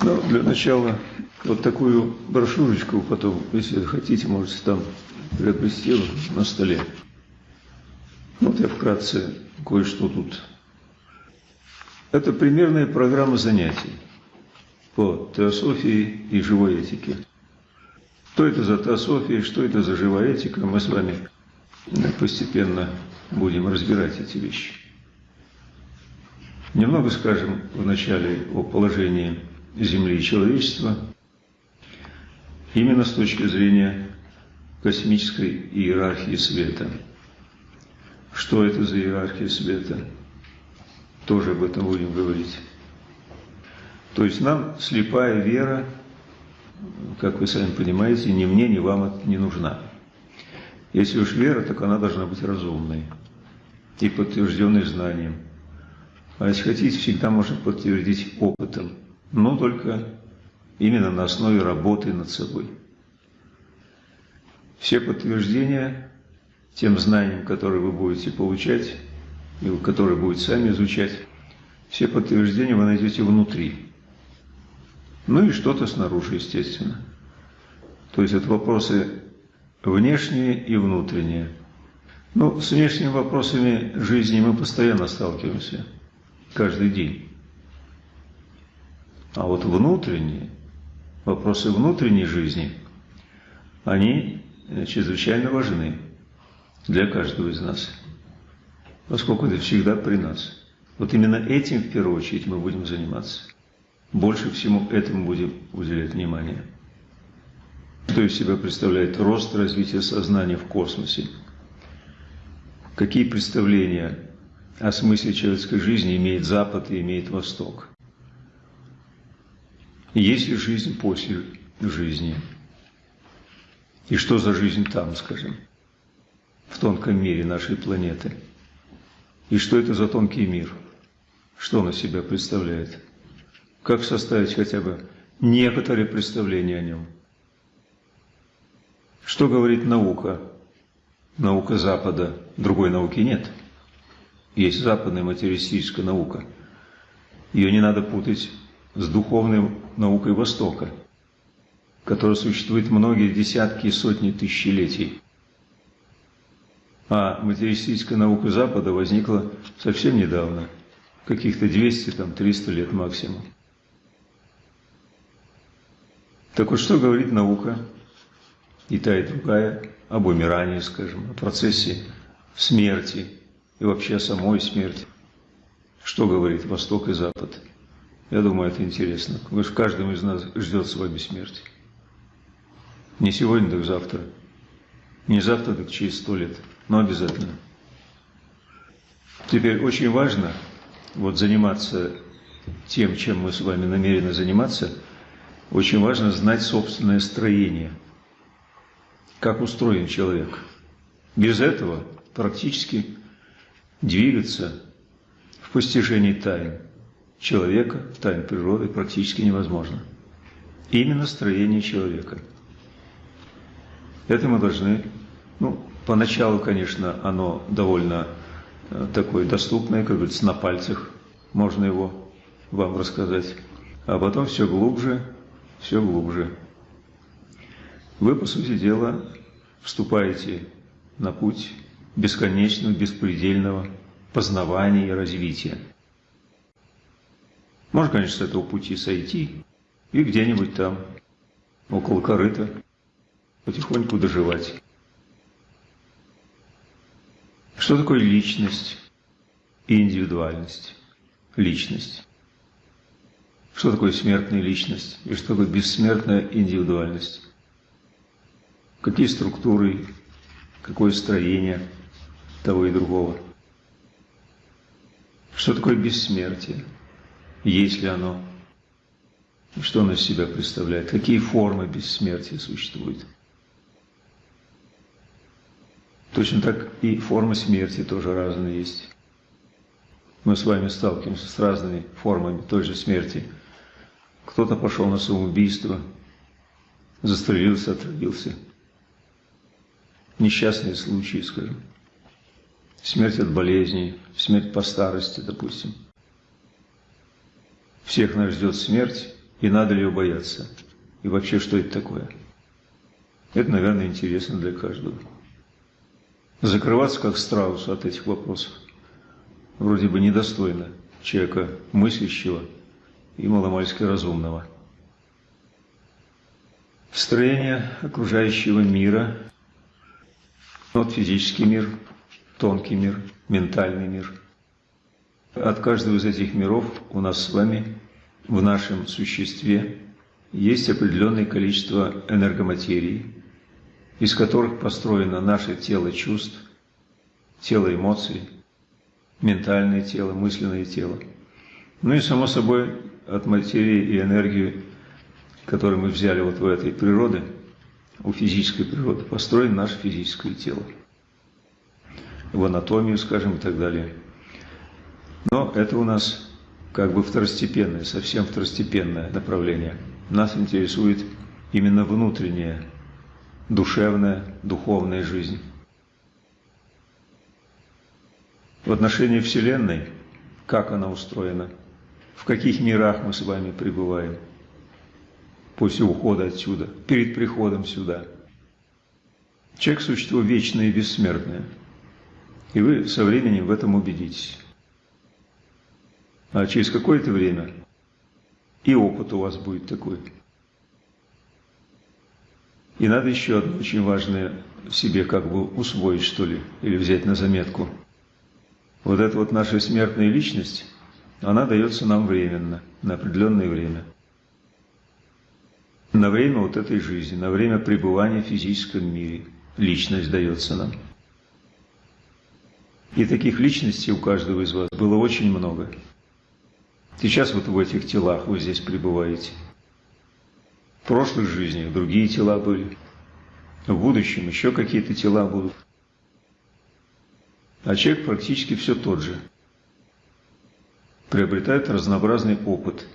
Ну, для начала вот такую брошюрочку, потом, если хотите, можете там приобрести на столе. Вот я вкратце кое-что тут. Это примерная программа занятий по теософии и живой этике. Что это за теософия, что это за живая этика, мы с вами постепенно будем разбирать эти вещи. Немного скажем вначале о положении Земли и человечества, именно с точки зрения космической иерархии света. Что это за иерархия света? Тоже об этом будем говорить. То есть нам слепая вера как вы сами понимаете, ни мне, ни вам это не нужна. Если уж вера, так она должна быть разумной и подтвержденной знанием. А если хотите, всегда можно подтвердить опытом, но только именно на основе работы над собой. Все подтверждения тем знанием, которые вы будете получать, и которые будете сами изучать, все подтверждения вы найдете внутри – ну и что-то снаружи, естественно. То есть это вопросы внешние и внутренние. Ну, с внешними вопросами жизни мы постоянно сталкиваемся, каждый день. А вот внутренние, вопросы внутренней жизни, они чрезвычайно важны для каждого из нас, поскольку это всегда при нас. Вот именно этим в первую очередь мы будем заниматься больше всему этому будем уделять внимание. Что из себя представляет рост развития сознания в космосе? Какие представления о смысле человеческой жизни имеет Запад и имеет Восток? Есть ли жизнь после жизни? И что за жизнь там, скажем, в тонком мире нашей планеты? И что это за тонкий мир? Что он из себя представляет? Как составить хотя бы некоторые представления о нем. Что говорит наука? Наука Запада. Другой науки нет. Есть западная материалистическая наука. Ее не надо путать с духовной наукой Востока, которая существует многие десятки и сотни тысячелетий. А материалистическая наука Запада возникла совсем недавно, каких-то 200-300 лет максимум. Так вот, что говорит наука, и та, и другая, об умирании, скажем, о процессе смерти и вообще о самой смерти. Что говорит Восток и Запад? Я думаю, это интересно. Потому что каждый из нас ждет с вами смерти. Не сегодня, так завтра. Не завтра, так через сто лет. Но обязательно. Теперь очень важно вот заниматься тем, чем мы с вами намерены заниматься – очень важно знать собственное строение, как устроен человек. Без этого практически двигаться в постижении тайн человека, тайн природы практически невозможно. Именно строение человека. Это мы должны, ну, поначалу, конечно, оно довольно э, такое доступное, как говорится, на пальцах можно его вам рассказать, а потом все глубже все глубже. Вы, по сути дела, вступаете на путь бесконечного, беспредельного познавания и развития. Можно, конечно, с этого пути сойти и где-нибудь там, около корыта, потихоньку доживать. Что такое личность и индивидуальность? Личность. Что такое смертная личность и что такое бессмертная индивидуальность? Какие структуры, какое строение того и другого? Что такое бессмертие? Есть ли оно? Что оно из себя представляет? Какие формы бессмертия существуют? Точно так и формы смерти тоже разные есть. Мы с вами сталкиваемся с разными формами той же смерти – кто-то пошел на самоубийство, застрелился, отравился. несчастные случаи, скажем. Смерть от болезней, смерть по старости, допустим. Всех нас ждет смерть, и надо ли ее бояться? И вообще, что это такое? Это, наверное, интересно для каждого. Закрываться как страус от этих вопросов вроде бы недостойно человека мыслящего и маломальски разумного. Строение окружающего мира, вот физический мир, тонкий мир, ментальный мир. От каждого из этих миров у нас с вами в нашем существе есть определенное количество энергоматерии, из которых построено наше тело чувств, тело эмоций, ментальное тело, мысленное тело. Ну и, само собой, от материи и энергии, которую мы взяли вот в этой природе, у физической природы, построено наше физическое тело. В анатомию, скажем, и так далее. Но это у нас как бы второстепенное, совсем второстепенное направление. Нас интересует именно внутренняя, душевная, духовная жизнь. В отношении Вселенной, как она устроена, в каких мирах мы с вами пребываем после ухода отсюда, перед приходом сюда. Человек – существо вечное и бессмертное. И вы со временем в этом убедитесь. А через какое-то время и опыт у вас будет такой. И надо еще одно очень важное себе как бы усвоить, что ли, или взять на заметку. Вот эта вот наша смертная личность, она дается нам временно, на определенное время. На время вот этой жизни, на время пребывания в физическом мире личность дается нам. И таких личностей у каждого из вас было очень много. Сейчас вот в этих телах вы здесь пребываете. В прошлых жизнях другие тела были. В будущем еще какие-то тела будут. А человек практически все тот же. Приобретает разнообразный опыт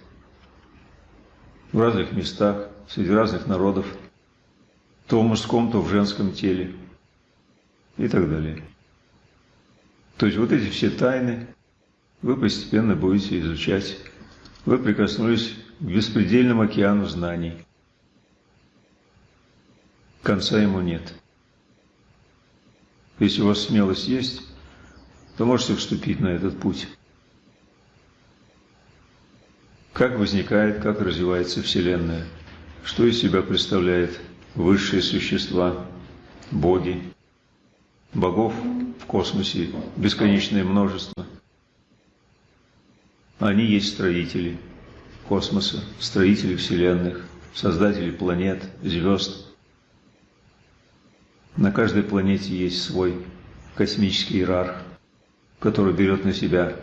в разных местах, среди разных народов, то в мужском, то в женском теле и так далее. То есть вот эти все тайны вы постепенно будете изучать. Вы прикоснулись к беспредельному океану знаний. Конца ему нет. Если у вас смелость есть, то можете вступить на этот путь. Как возникает, как развивается Вселенная, что из себя представляет высшие существа, боги, богов в космосе бесконечное множество – они есть строители космоса, строители вселенных, создатели планет, звезд. На каждой планете есть свой космический иерарх, который берет на себя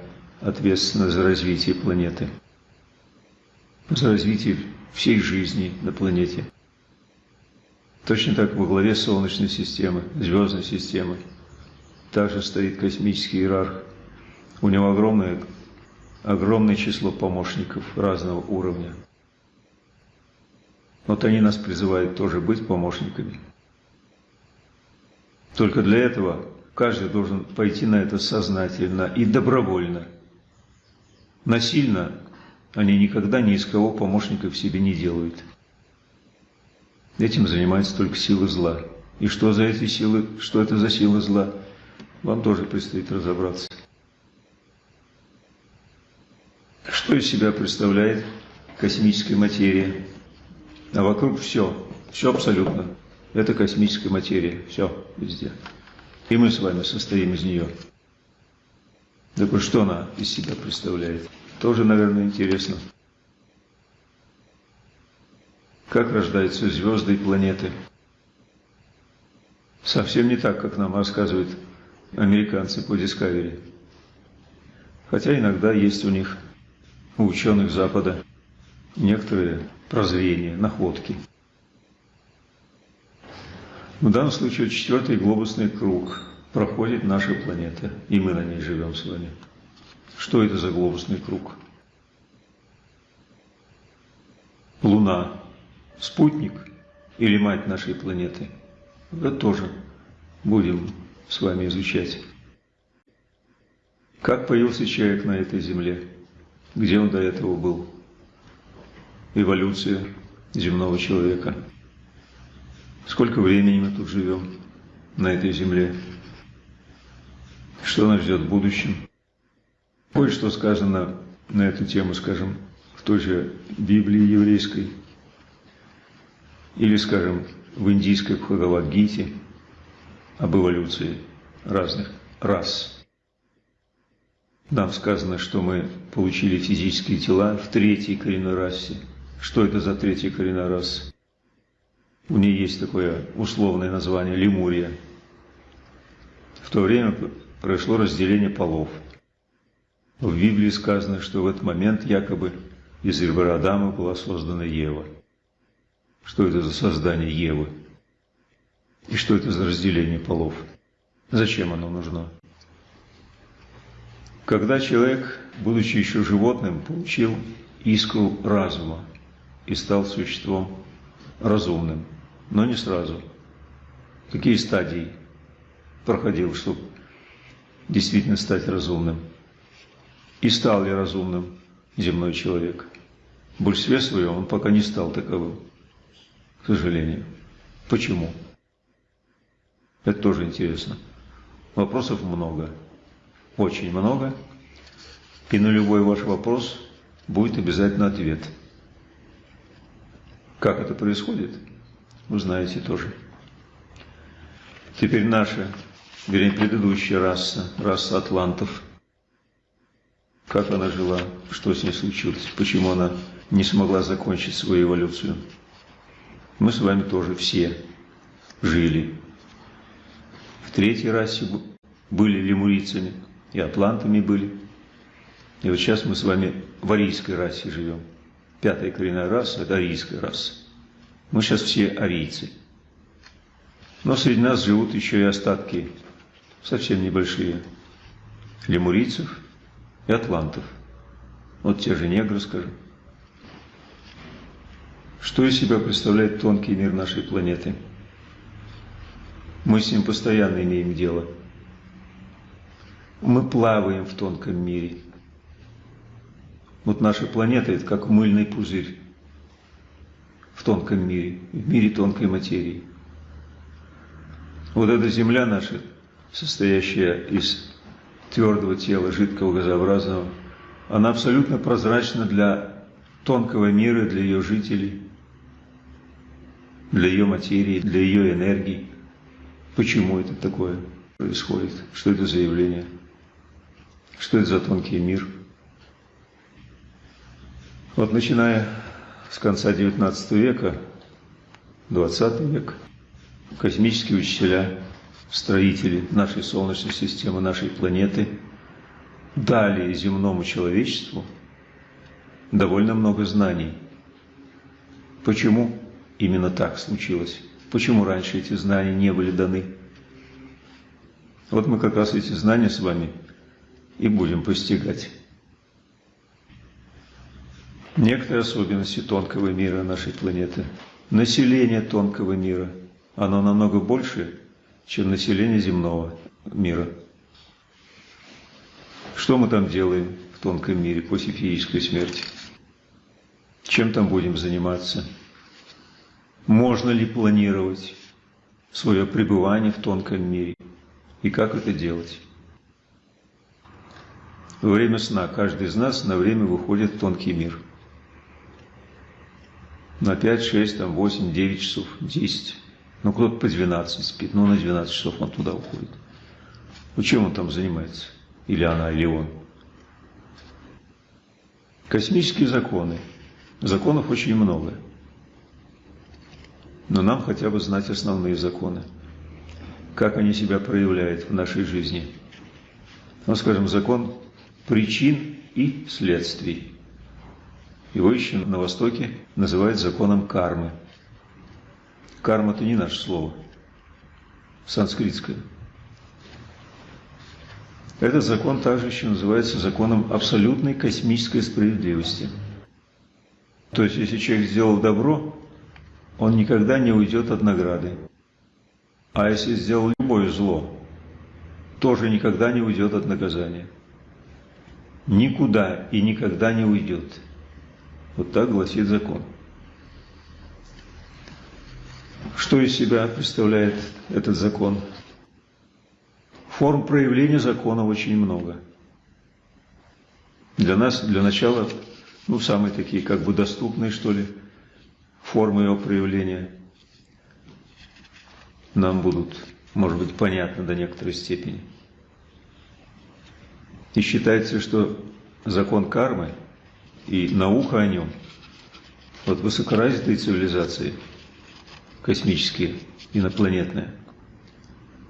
ответственность за развитие планеты, за развитие всей жизни на планете. Точно так во главе Солнечной системы, звездной системы, также стоит космический иерарх. У него огромное огромное число помощников разного уровня. Вот они нас призывают тоже быть помощниками. Только для этого каждый должен пойти на это сознательно и добровольно. Насильно они никогда ни из кого помощников себе не делают. Этим занимается только сила зла. И что за эти силы, что это за силы зла, вам тоже предстоит разобраться. Что из себя представляет космическая материя? А вокруг все, все абсолютно. Это космическая материя, все везде. И мы с вами состоим из нее. Так вот, что она из себя представляет? Тоже, наверное, интересно. Как рождаются звезды и планеты? Совсем не так, как нам рассказывают американцы по Discovery. Хотя иногда есть у них у ученых Запада некоторые прозрения, находки. В данном случае четвертый глобусный круг проходит наша планета, и мы на ней живем с вами. Что это за глобусный круг? Луна – спутник или мать нашей планеты? Это тоже будем с вами изучать. Как появился человек на этой земле? Где он до этого был? Эволюция земного человека. Сколько времени мы тут живем на этой земле? Что нас ждет в будущем? Кое-что сказано на эту тему, скажем, в той же Библии еврейской, или, скажем, в индийской Бхагавадгите об эволюции разных рас. Нам сказано, что мы получили физические тела в третьей коренной расе. Что это за третья коренная раса? У нее есть такое условное название – Лемурия. В то время произошло разделение полов. В Библии сказано, что в этот момент якобы из ребра Адама была создана Ева. Что это за создание Евы? И что это за разделение полов? Зачем оно нужно? Когда человек, будучи еще животным, получил искру разума и стал существом разумным, но не сразу. Какие стадии проходил, чтобы действительно стать разумным? И стал ли разумным земной человек? В большинстве своем он пока не стал таковым, к сожалению. Почему? Это тоже интересно. Вопросов много очень много, и на любой ваш вопрос будет обязательно ответ. Как это происходит, вы знаете тоже. Теперь наша, вернее, предыдущая раса, раса атлантов, как она жила, что с ней случилось, почему она не смогла закончить свою эволюцию. Мы с вами тоже все жили. В третьей расе были лемурийцами – и атлантами были. И вот сейчас мы с вами в арийской расе живем. Пятая коренная раса – это арийская раса. Мы сейчас все арийцы. Но среди нас живут еще и остатки совсем небольшие лемурийцев и атлантов. Вот те же негры, скажем. Что из себя представляет тонкий мир нашей планеты? Мы с ним постоянно имеем дело – мы плаваем в тонком мире. Вот наша планета – это как мыльный пузырь в тонком мире, в мире тонкой материи. Вот эта Земля наша, состоящая из твердого тела, жидкого, газообразного, она абсолютно прозрачна для тонкого мира, для ее жителей, для ее материи, для ее энергии. Почему это такое происходит? Что это за явление? Что это за тонкий мир? Вот начиная с конца XIX века, XX век, космические учителя, строители нашей Солнечной системы, нашей планеты дали земному человечеству довольно много знаний. Почему именно так случилось? Почему раньше эти знания не были даны? Вот мы как раз эти знания с вами и будем постигать. Некоторые особенности тонкого мира нашей планеты. Население тонкого мира, оно намного больше, чем население земного мира. Что мы там делаем в тонком мире после физической смерти? Чем там будем заниматься? Можно ли планировать свое пребывание в тонком мире? И как это делать? Во время сна каждый из нас на время выходит в тонкий мир. На 5, 6, там, 8, 9 часов, 10. Ну, кто-то по 12 спит, ну, на 12 часов он туда уходит. Ну, чем он там занимается? Или она, или он? Космические законы. Законов очень много. Но нам хотя бы знать основные законы. Как они себя проявляют в нашей жизни. Ну, скажем, закон причин и следствий. Его еще на Востоке называют законом кармы. Карма – это не наше слово, санскритское. Этот закон также еще называется законом абсолютной космической справедливости. То есть, если человек сделал добро, он никогда не уйдет от награды. А если сделал любое зло тоже никогда не уйдет от наказания. Никуда и никогда не уйдет. Вот так гласит закон. Что из себя представляет этот закон? Форм проявления закона очень много. Для нас, для начала, ну, самые такие, как бы доступные, что ли, формы его проявления нам будут, может быть, понятны до некоторой степени. И считается, что закон кармы и наука о нем, вот высокоразвитые цивилизации, космические, инопланетные,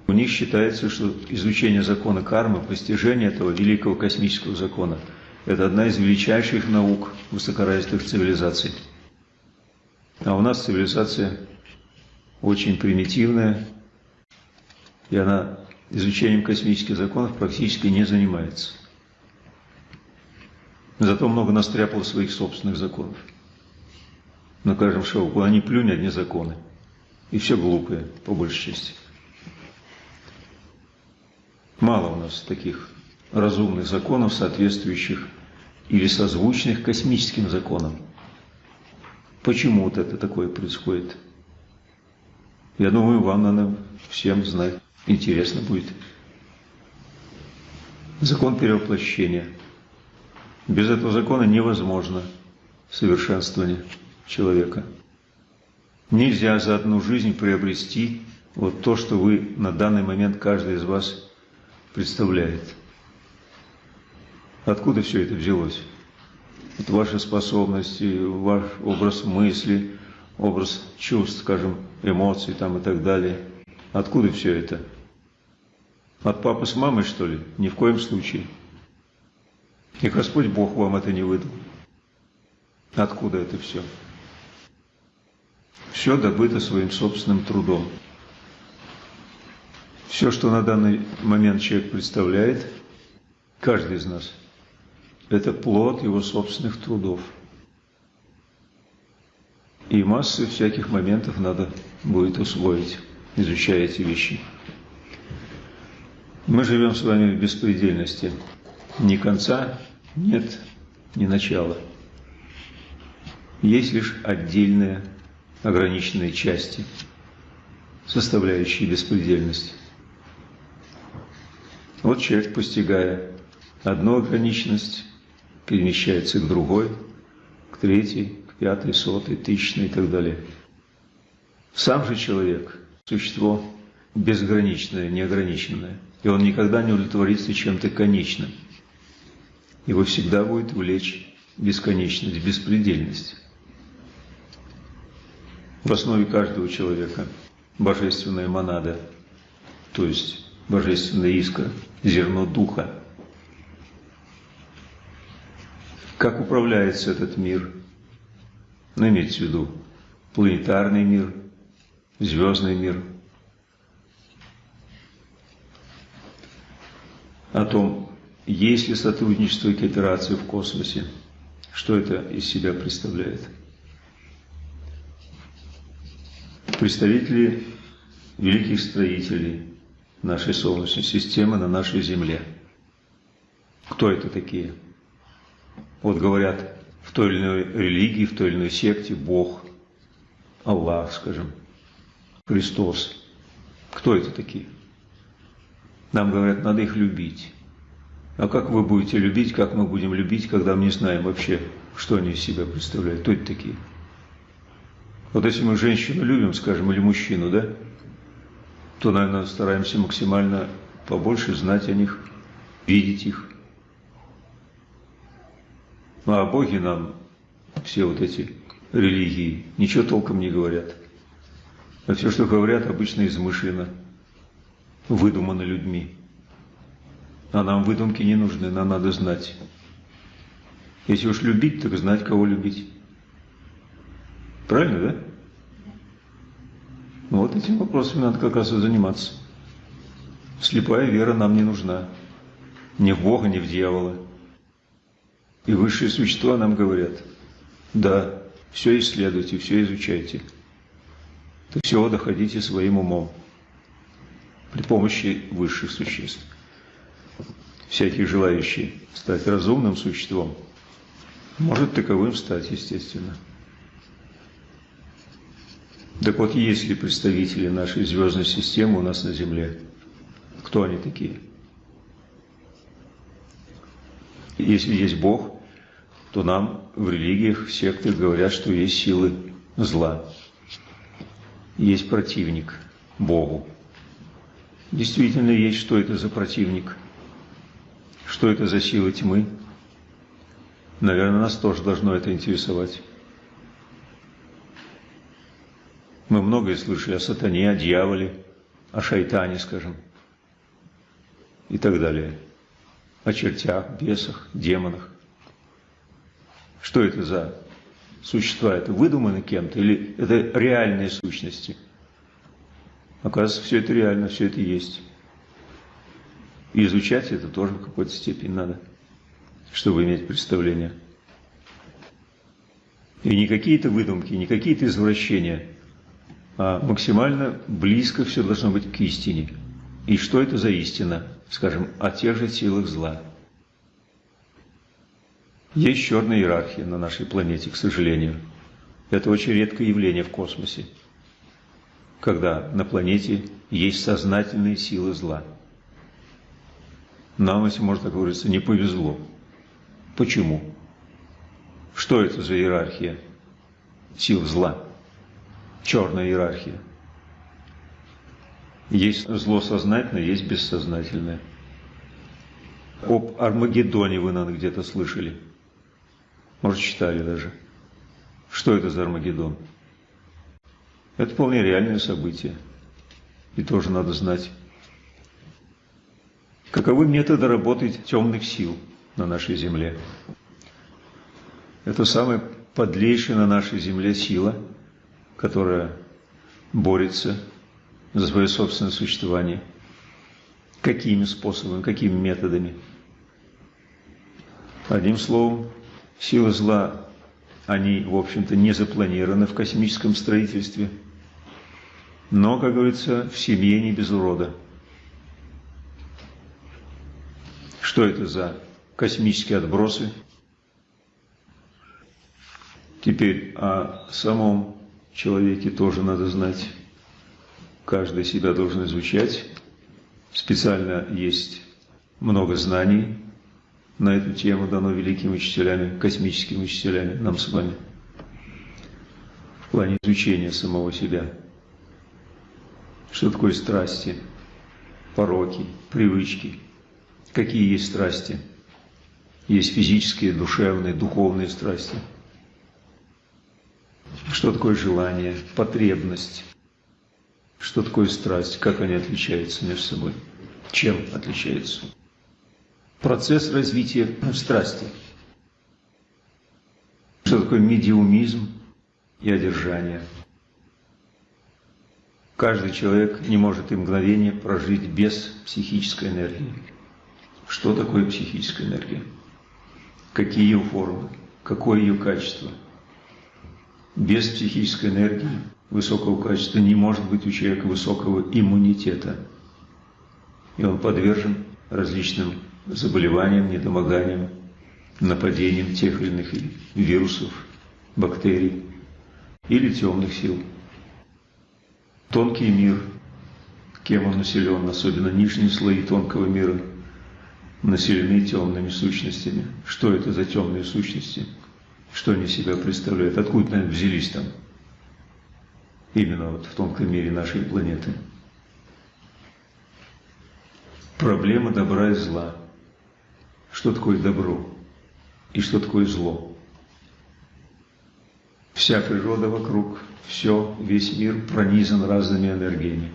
у них считается, что изучение закона кармы, постижение этого великого космического закона – это одна из величайших наук высокоразвитых цивилизаций. А у нас цивилизация очень примитивная, и она изучением космических законов практически не занимается. Зато много настряпал своих собственных законов. На каждом шоу, куда ни плюнь, одни законы. И все глупые, по большей части. Мало у нас таких разумных законов, соответствующих или созвучных космическим законам. Почему вот это такое происходит? Я думаю, вам надо всем знать. Интересно будет. Закон перевоплощения. Без этого закона невозможно совершенствование человека. Нельзя за одну жизнь приобрести вот то, что вы на данный момент каждый из вас представляет. Откуда все это взялось? Вот ваши способности, ваш образ мысли, образ чувств, скажем, эмоций там и так далее. Откуда все это? От папы с мамой, что ли? Ни в коем случае. И Господь Бог вам это не выдал. Откуда это все? Все добыто своим собственным трудом. Все, что на данный момент человек представляет, каждый из нас, это плод его собственных трудов. И массы всяких моментов надо будет усвоить, изучая эти вещи. Мы живем с вами в беспредельности. Ни конца нет, ни начала. Есть лишь отдельные ограниченные части, составляющие беспредельность. Вот человек, постигая одну ограниченность, перемещается к другой, к третьей, к пятой, сотой, тысячной и так далее. Сам же человек – существо безграничное, неограниченное, и он никогда не удовлетворится чем-то конечным. Его всегда будет влечь бесконечность, беспредельность. В основе каждого человека божественная монада, то есть божественная искра, зерно духа. Как управляется этот мир? Ну, имеется в виду планетарный мир, звездный мир. О том, есть ли сотрудничество и кооперация в космосе, что это из себя представляет. Представители великих строителей, нашей Солнечной системы на нашей Земле. Кто это такие? Вот говорят, в той или иной религии, в той или иной секте Бог, Аллах, скажем, Христос. Кто это такие? Нам говорят, надо их любить. А как вы будете любить, как мы будем любить, когда мы не знаем вообще, что они из себя представляют? Кто это такие? Вот если мы женщину любим, скажем, или мужчину, да, то, наверное, стараемся максимально побольше знать о них, видеть их. Ну, а о Боге нам все вот эти религии ничего толком не говорят. А все, что говорят, обычно измышленно, выдумано людьми. А нам выдумки не нужны, нам надо знать. Если уж любить, так знать, кого любить. Правильно, да? Ну, вот этим вопросами надо как раз и заниматься. Слепая вера нам не нужна. Ни в Бога, ни в дьявола. И высшие существа нам говорят, да, все исследуйте, все изучайте. До всего доходите своим умом. при помощи высших существ. Всякий желающий стать разумным существом может таковым стать, естественно. Так вот, есть ли представители нашей звездной системы у нас на Земле? Кто они такие? Если есть Бог, то нам в религиях, в сектах говорят, что есть силы зла. Есть противник Богу. Действительно есть, что это за противник. Что это за силы тьмы? Наверное, нас тоже должно это интересовать. Мы многое слышали о сатане, о дьяволе, о шайтане, скажем, и так далее. О чертях, бесах, демонах. Что это за существа? Это выдуманы кем-то или это реальные сущности? Оказывается, все это реально, все это есть. И изучать это тоже в какой-то степени надо, чтобы иметь представление. И не какие-то выдумки, не какие-то извращения – а максимально близко все должно быть к истине. И что это за истина? Скажем, о тех же силах зла. Есть черная иерархия на нашей планете, к сожалению. Это очень редкое явление в космосе, когда на планете есть сознательные силы зла. Нам, если можно так выразиться, не повезло. Почему? Что это за иерархия сил зла? Черная иерархия. Есть зло сознательное, есть бессознательное. Об Армагеддоне вы, наверное, где-то слышали. Может, читали даже. Что это за Армагеддон? Это вполне реальное событие. И тоже надо знать. Каковы методы работы темных сил на нашей Земле? Это самая подлейшая на нашей Земле сила – которая борется за свое собственное существование. Какими способами, какими методами? Одним словом, силы зла, они, в общем-то, не запланированы в космическом строительстве, но, как говорится, в семье не без урода. Что это за космические отбросы? Теперь о самом человеке тоже надо знать. Каждый себя должен изучать. Специально есть много знаний на эту тему, дано великими учителями, космическими учителями, нам с вами. В плане изучения самого себя. Что такое страсти, пороки, привычки? Какие есть страсти? Есть физические, душевные, духовные страсти – что такое желание, потребность? Что такое страсть? Как они отличаются между собой? Чем отличаются? Процесс развития страсти. Что такое медиумизм и одержание? Каждый человек не может и мгновение прожить без психической энергии. Что такое психическая энергия? Какие ее формы? Какое ее качество? Без психической энергии высокого качества не может быть у человека высокого иммунитета. И он подвержен различным заболеваниям, недомоганиям, нападениям тех или иных вирусов, бактерий или темных сил. Тонкий мир, кем он населен, особенно нижние слои тонкого мира, населены темными сущностями. Что это за темные сущности? Что они себя представляют, откуда они взялись там, именно вот в тонком мире нашей планеты. Проблема добра и зла. Что такое добро и что такое зло? Вся природа вокруг, все, весь мир пронизан разными энергиями.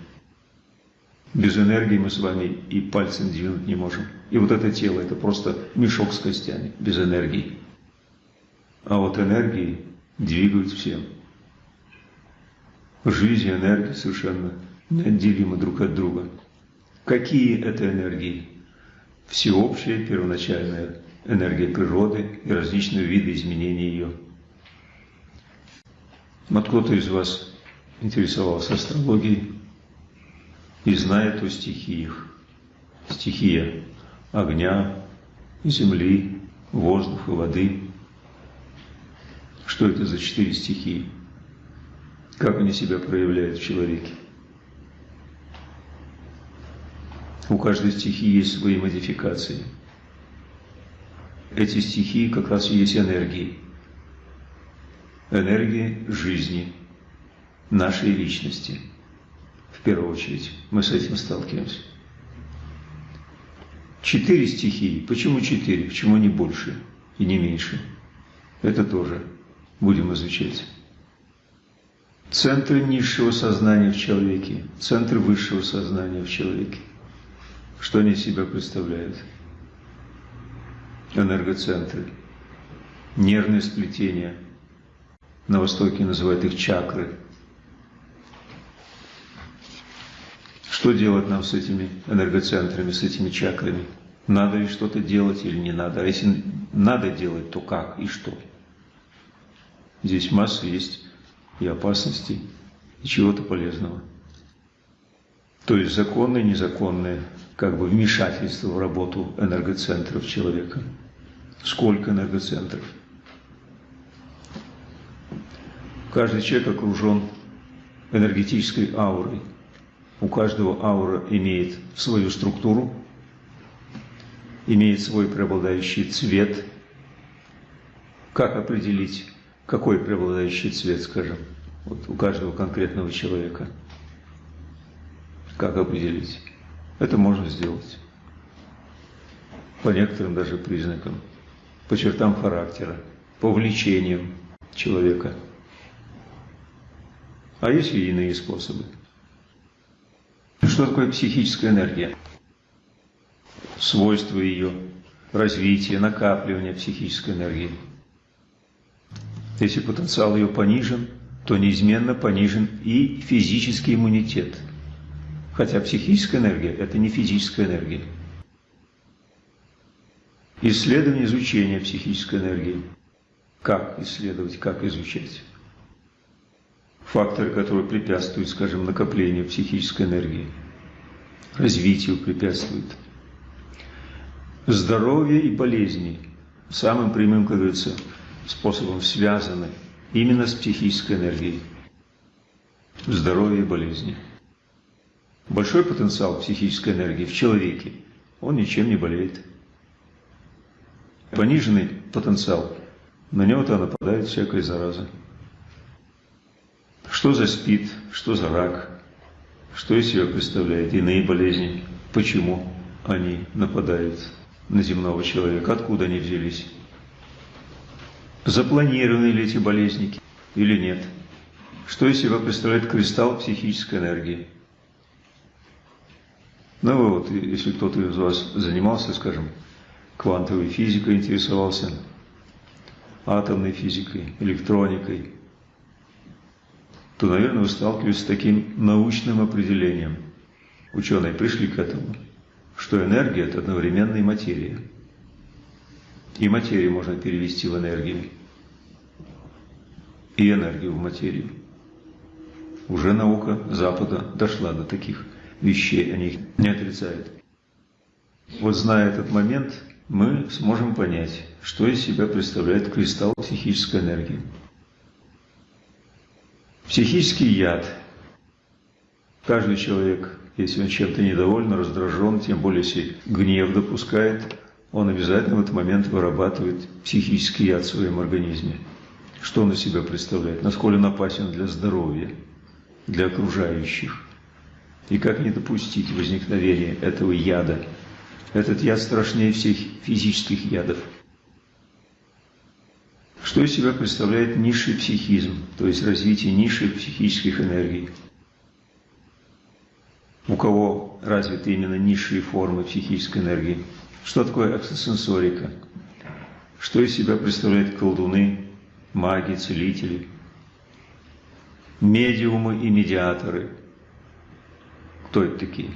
Без энергии мы с вами и пальцем двинуть не можем. И вот это тело, это просто мешок с костями, без энергии. А вот энергии двигают всем. Жизнь и энергия совершенно неотделимы друг от друга. Какие это энергии? Всеобщая первоначальная энергия природы и различные виды изменений ее. Вот кто-то из вас интересовался астрологией. и знает о стихиях. Стихия огня, земли, воздуха, воды. Что это за четыре стихии? Как они себя проявляют в человеке? У каждой стихии есть свои модификации. Эти стихии как раз и есть энергии. Энергии жизни, нашей личности. В первую очередь мы с этим сталкиваемся. Четыре стихии. Почему четыре? Почему не больше и не меньше? Это тоже будем изучать. Центры низшего сознания в человеке, центры высшего сознания в человеке. Что они из себя представляют? Энергоцентры, нервные сплетения. На Востоке называют их чакры. Что делать нам с этими энергоцентрами, с этими чакрами? Надо ли что-то делать или не надо? А если надо делать, то как и что? Здесь масса есть и опасностей, и чего-то полезного. То есть законное, незаконное, как бы вмешательство в работу энергоцентров человека. Сколько энергоцентров? Каждый человек окружен энергетической аурой. У каждого аура имеет свою структуру, имеет свой преобладающий цвет. Как определить, какой преобладающий цвет, скажем, вот у каждого конкретного человека? Как определить? Это можно сделать. По некоторым даже признакам, по чертам характера, по влечениям человека. А есть и иные способы. Что такое психическая энергия? Свойства ее, развитие, накапливание психической энергии. Если потенциал ее понижен, то неизменно понижен и физический иммунитет. Хотя психическая энергия – это не физическая энергия. Исследование, изучение психической энергии. Как исследовать, как изучать? Факторы, которые препятствуют, скажем, накоплению психической энергии, развитию препятствуют. Здоровье и болезни самым прямым, как говорится, способом связаны именно с психической энергией. Здоровье и болезни. Большой потенциал психической энергии в человеке, он ничем не болеет. Пониженный потенциал, на него-то нападает всякая зараза. Что за спид, что за рак, что из себя представляет иные болезни, почему они нападают на земного человека, откуда они взялись. Запланированы ли эти болезни или нет? Что из себя представляет кристалл психической энергии? Ну вот, если кто-то из вас занимался, скажем, квантовой физикой, интересовался, атомной физикой, электроникой, то, наверное, вы сталкиваетесь с таким научным определением. Ученые пришли к этому, что энергия – это одновременно и материя. И материю можно перевести в энергию, и энергию в материю. Уже наука Запада дошла до таких вещей, они их не отрицают. Вот зная этот момент, мы сможем понять, что из себя представляет кристалл психической энергии. Психический яд. Каждый человек, если он чем-то недоволен, раздражен, тем более если гнев допускает, он обязательно в этот момент вырабатывает психический яд в своем организме. Что он из себя представляет? Насколько он опасен для здоровья, для окружающих. И как не допустить возникновения этого яда? Этот яд страшнее всех физических ядов. Что из себя представляет низший психизм, то есть развитие низших психических энергий? У кого развиты именно низшие формы психической энергии? Что такое экстрасенсорика? Что из себя представляют колдуны, маги, целители, медиумы и медиаторы? Кто это такие?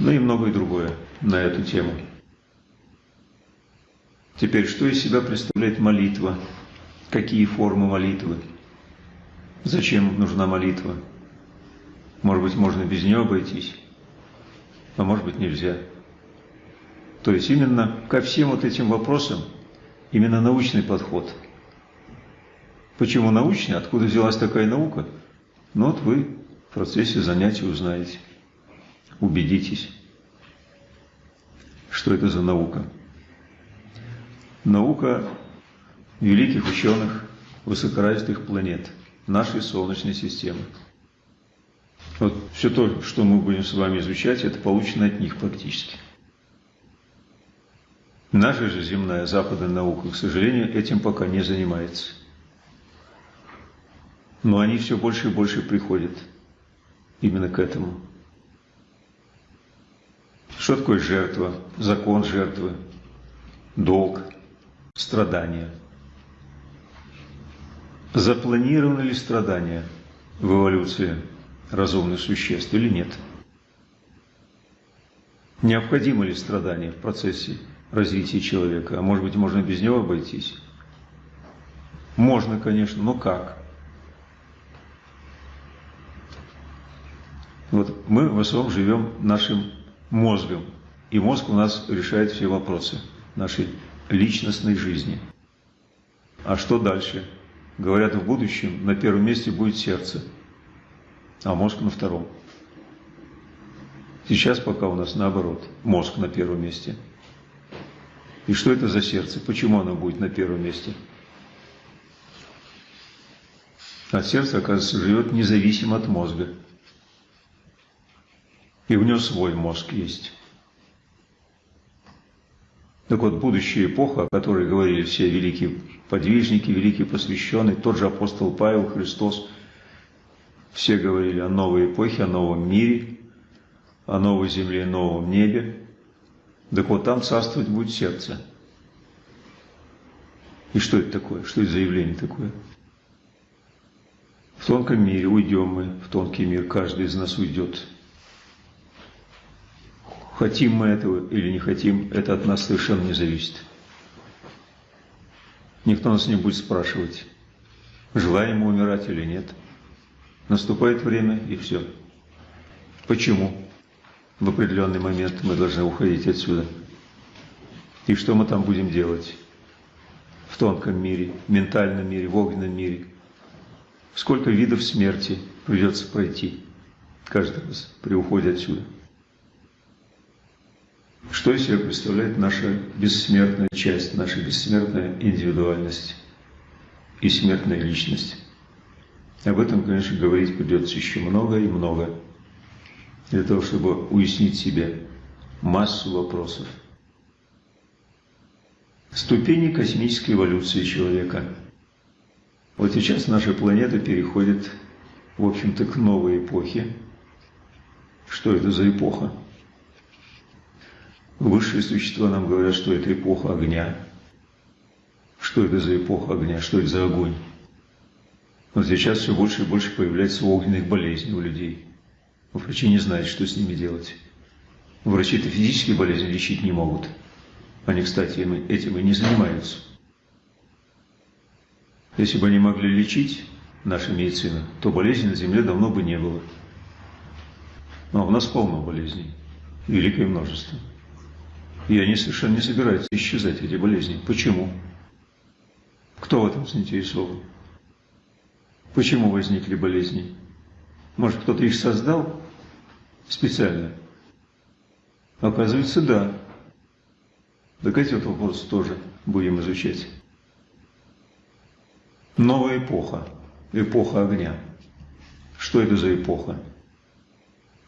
Ну и многое другое на эту тему. Теперь, что из себя представляет молитва? Какие формы молитвы? Зачем нужна молитва? Может быть, можно без нее обойтись, а может быть, нельзя. То есть именно ко всем вот этим вопросам именно научный подход. Почему научный? Откуда взялась такая наука? Ну вот вы в процессе занятий узнаете, убедитесь, что это за наука. Наука великих ученых высокоразвитых планет нашей Солнечной системы. Вот все то, что мы будем с вами изучать, это получено от них практически. Наша же земная западная наука, к сожалению, этим пока не занимается. Но они все больше и больше приходят именно к этому. Что такое жертва, закон жертвы, долг, страдания? Запланированы ли страдания в эволюции разумных существ или нет? Необходимо ли страдания в процессе развития человека, а может быть, можно без него обойтись? Можно, конечно, но как? Вот мы в основном живем нашим мозгом, и мозг у нас решает все вопросы нашей личностной жизни. А что дальше? Говорят, в будущем на первом месте будет сердце, а мозг на втором. Сейчас пока у нас наоборот, мозг на первом месте – и что это за сердце? Почему оно будет на первом месте? А сердце, оказывается, живет независимо от мозга. И в нем свой мозг есть. Так вот, будущая эпоха, о которой говорили все великие подвижники, великие посвященные, тот же апостол Павел, Христос, все говорили о новой эпохе, о новом мире, о новой земле, новом небе, так вот, там царствовать будет сердце. И что это такое? Что это за явление такое? В тонком мире уйдем мы, в тонкий мир каждый из нас уйдет. Хотим мы этого или не хотим, это от нас совершенно не зависит. Никто нас не будет спрашивать, желаем мы умирать или нет. Наступает время и все. Почему? в определенный момент мы должны уходить отсюда. И что мы там будем делать? В тонком мире, ментальном мире, в огненном мире. Сколько видов смерти придется пройти каждый раз при уходе отсюда. Что из себя представляет наша бессмертная часть, наша бессмертная индивидуальность и смертная личность? Об этом, конечно, говорить придется еще много и много для того, чтобы уяснить себе массу вопросов. Ступени космической эволюции человека. Вот сейчас наша планета переходит, в общем-то, к новой эпохе. Что это за эпоха? Высшие существа нам говорят, что это эпоха огня. Что это за эпоха огня? Что это за огонь? Вот сейчас все больше и больше появляется огненных болезней у людей. Врачи не знают, что с ними делать. Врачи-то физические болезни лечить не могут. Они, кстати, этим и не занимаются. Если бы они могли лечить, наша медицина, то болезней на Земле давно бы не было. Но у нас полно болезней, великое множество. И они совершенно не собираются исчезать, эти болезни. Почему? Кто в этом заинтересован? Почему возникли болезни? Может, кто-то их создал? специально? Оказывается, да. Так эти вот вопросы тоже будем изучать. Новая эпоха. Эпоха огня. Что это за эпоха?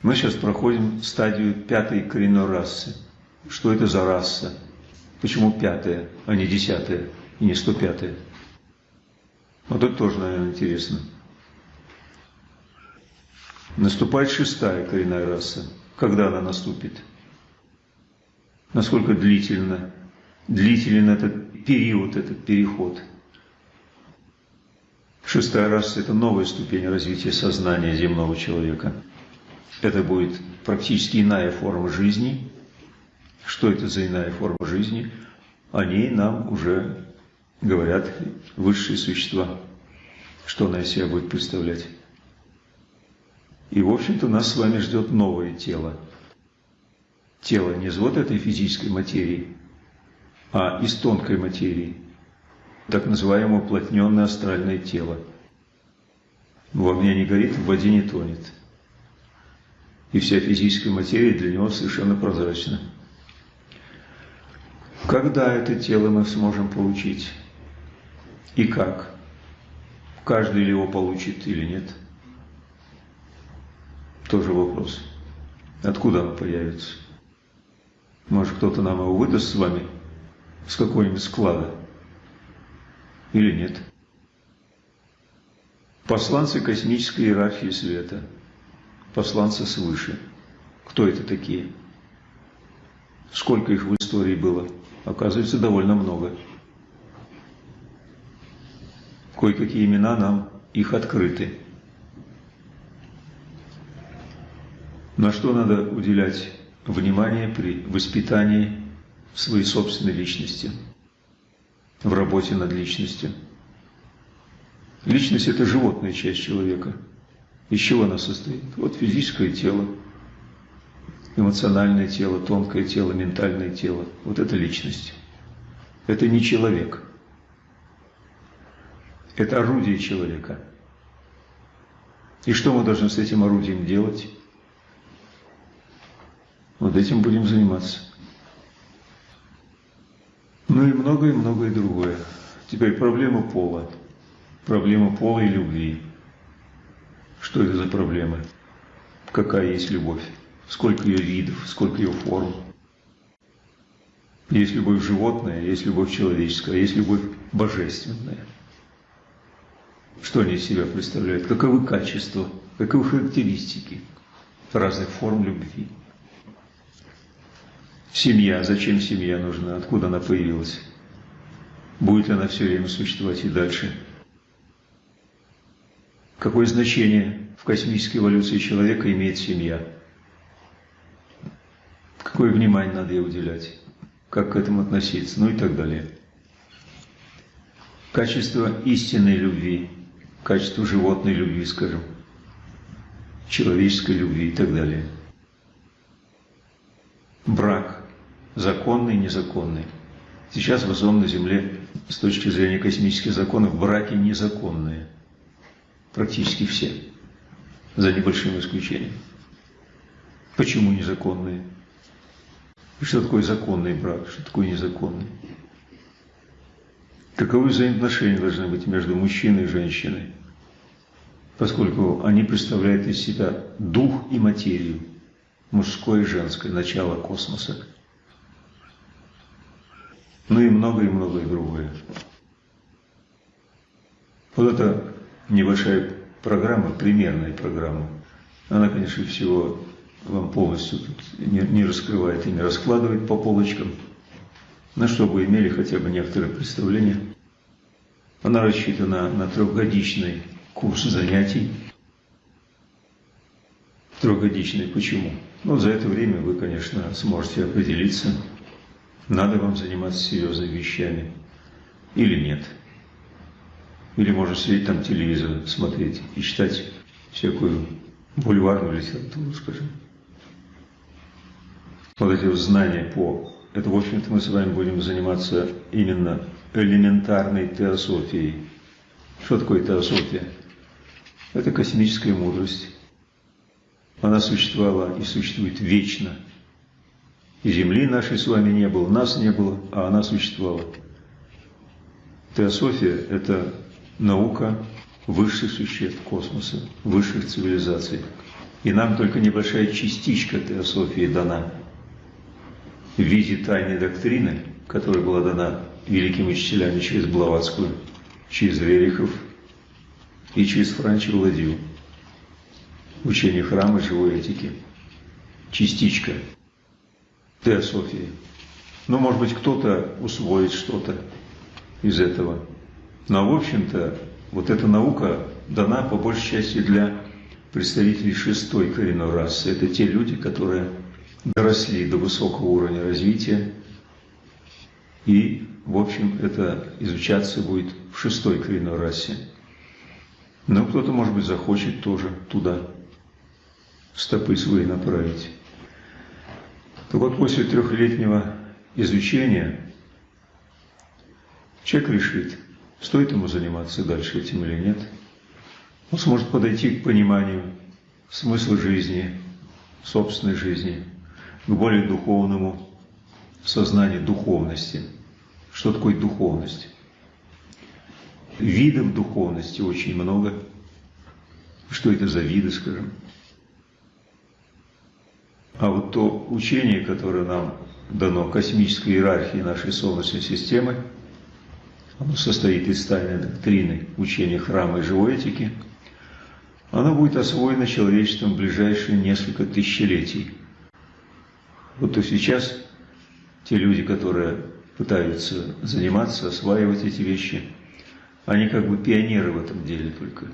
Мы сейчас проходим стадию пятой коренной расы. Что это за раса? Почему пятая, а не десятая и не сто пятая? Вот это тоже, наверное, интересно. Наступает шестая коренная раса. Когда она наступит? Насколько длительно, длителен этот период, этот переход? Шестая раса – это новая ступень развития сознания земного человека. Это будет практически иная форма жизни. Что это за иная форма жизни? О ней нам уже говорят высшие существа. Что она из себя будет представлять? И, в общем-то, нас с вами ждет новое тело. Тело не из вот этой физической материи, а из тонкой материи, так называемое уплотненное астральное тело. В огне не горит, в воде не тонет. И вся физическая материя для него совершенно прозрачна. Когда это тело мы сможем получить? И как? Каждый ли его получит или нет? Тоже вопрос. Откуда оно появится? Может, кто-то нам его выдаст с вами с какого-нибудь склада? Или нет? Посланцы космической иерархии света. Посланцы свыше. Кто это такие? Сколько их в истории было? Оказывается, довольно много. Кое-какие имена нам их открыты. На что надо уделять внимание при воспитании своей собственной личности, в работе над личностью. Личность – это животная часть человека. Из чего она состоит? Вот физическое тело, эмоциональное тело, тонкое тело, ментальное тело. Вот это личность. Это не человек. Это орудие человека. И что мы должны с этим орудием делать? Вот этим будем заниматься. Ну и многое-многое другое. Теперь проблема пола. Проблема пола и любви. Что это за проблема? Какая есть любовь? Сколько ее видов, сколько ее форм? Есть любовь животная, есть любовь человеческая, есть любовь божественная. Что они из себя представляют? Каковы качества, каковы характеристики разных форм любви? Семья, зачем семья нужна, откуда она появилась? Будет ли она все время существовать и дальше? Какое значение в космической эволюции человека имеет семья? Какое внимание надо ей уделять? Как к этому относиться? Ну и так далее. Качество истинной любви, качество животной любви, скажем, человеческой любви и так далее. Брак законный, незаконный. Сейчас в основном на Земле с точки зрения космических законов браки незаконные. Практически все. За небольшим исключением. Почему незаконные? Что такое законный брак? Что такое незаконный? Каковы взаимоотношения должны быть между мужчиной и женщиной? Поскольку они представляют из себя дух и материю, мужское и женское, начало космоса ну и многое-многое другое. Вот эта небольшая программа, примерная программа, она, конечно, всего вам полностью тут не, не раскрывает и не раскладывает по полочкам, на что вы имели хотя бы некоторое представление. Она рассчитана на трехгодичный курс занятий. Трехгодичный почему? Ну, за это время вы, конечно, сможете определиться, надо вам заниматься серьезными вещами или нет. Или можно сидеть там телевизор, смотреть и читать всякую бульварную литературу, скажем. Вот знания по... Это, в общем-то, мы с вами будем заниматься именно элементарной теософией. Что такое теософия? Это космическая мудрость. Она существовала и существует вечно – и земли нашей с вами не было, нас не было, а она существовала. Теософия – это наука высших существ космоса, высших цивилизаций. И нам только небольшая частичка теософии дана в виде тайной доктрины, которая была дана великими учителями через Блаватскую, через Верихов и через Франчи Владию. Учение храма живой этики. Частичка теософии. Ну, может быть, кто-то усвоит что-то из этого. Но, в общем-то, вот эта наука дана по большей части для представителей шестой коренной расы. Это те люди, которые доросли до высокого уровня развития. И, в общем, это изучаться будет в шестой коренной расе. Но кто-то, может быть, захочет тоже туда стопы свои направить. Так вот, после трехлетнего изучения человек решит, стоит ему заниматься дальше этим или нет. Он сможет подойти к пониманию смысла жизни, собственной жизни, к более духовному сознанию духовности. Что такое духовность? Видов духовности очень много. Что это за виды, скажем? А вот то учение, которое нам дано космической иерархии нашей Солнечной системы, оно состоит из тайной доктрины учения храма и живой этики, оно будет освоено человечеством в ближайшие несколько тысячелетий. Вот то сейчас те люди, которые пытаются заниматься, осваивать эти вещи, они как бы пионеры в этом деле только.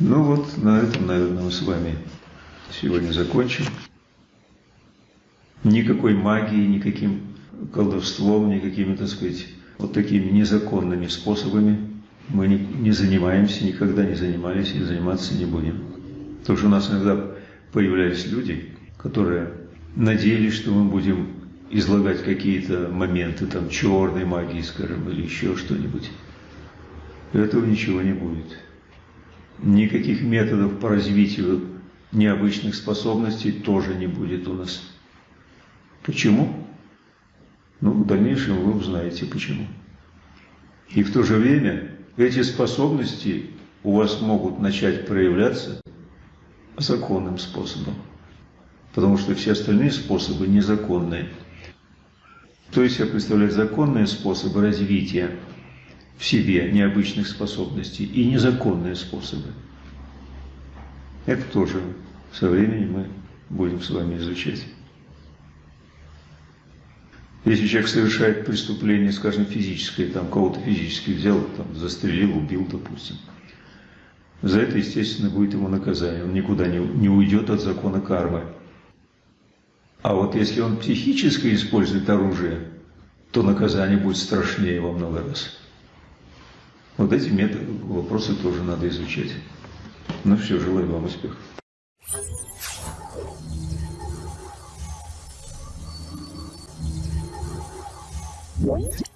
Ну вот, на этом, наверное, мы с вами сегодня закончим. Никакой магии, никаким колдовством, никакими, так сказать, вот такими незаконными способами мы не, занимаемся, никогда не занимались и заниматься не будем. Потому что у нас иногда появлялись люди, которые надеялись, что мы будем излагать какие-то моменты там черной магии, скажем, или еще что-нибудь. Этого ничего не будет никаких методов по развитию необычных способностей тоже не будет у нас. Почему? Ну, в дальнейшем вы узнаете почему. И в то же время эти способности у вас могут начать проявляться законным способом. Потому что все остальные способы незаконные. То есть я представляю законные способы развития в себе необычных способностей и незаконные способы. Это тоже со временем мы будем с вами изучать. Если человек совершает преступление, скажем, физическое, там кого-то физически взял, там, застрелил, убил, допустим, за это, естественно, будет ему наказание. Он никуда не, не уйдет от закона кармы. А вот если он психически использует оружие, то наказание будет страшнее во много раз. Вот эти методы, вопросы тоже надо изучать. Ну все, желаю вам успехов. What?